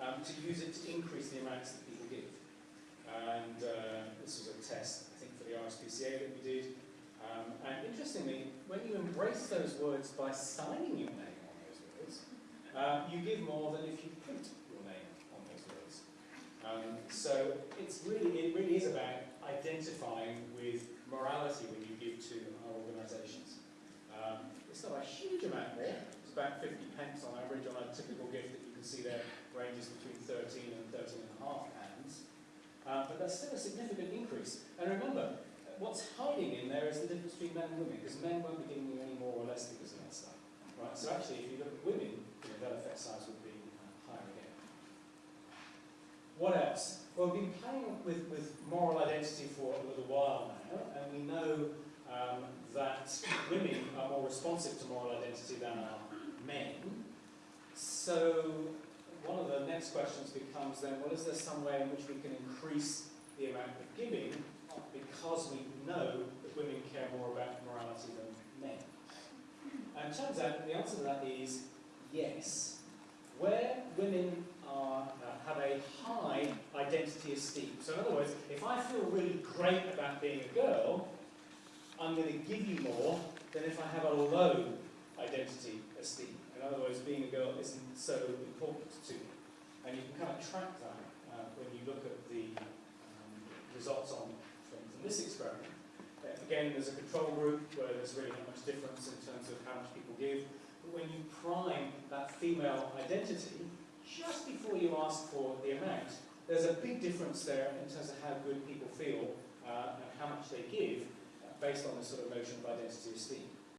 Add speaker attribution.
Speaker 1: um, to use it to increase the amounts that people give. And uh, this was a test, I think, for the RSPCA that we did. Um, and interestingly, when you embrace those words by signing your name on those words, uh, you give more than if you print your name on those words. Um, so it's really, it really is about identifying with morality when you give to our organisations. Um, it's not a huge amount more. It's about 50 pence on average on a typical gift can see there ranges between 13 and 13 and a half pounds. Uh, but that's still a significant increase. And remember, what's hiding in there is the difference between men and women, because men won't be giving you any more or less because of that stuff. Right? So actually, if you look at women, you know, their effect size would be uh, higher again. What else? Well, we've been playing with, with moral identity for a little while now, and we know um, that women are more responsive to moral identity than are. So one of the next questions becomes then, well, is there some way in which we can increase the amount of giving because we know that women care more about morality than men? And it turns out the answer to that is yes. Where women are, uh, have a high identity esteem. So in other words, if I feel really great about being a girl, I'm going to give you more than if I have a low identity esteem. In other words, being a girl isn't so important to me. And you can kind of track that uh, when you look at the um, results on from, from this experiment. Uh, again, there's a control group where there's really not much difference in terms of how much people give. But when you prime that female identity, just before you ask for the amount, there's a big difference there in terms of how good people feel uh, and how much they give uh, based on this sort of notion of identity esteem.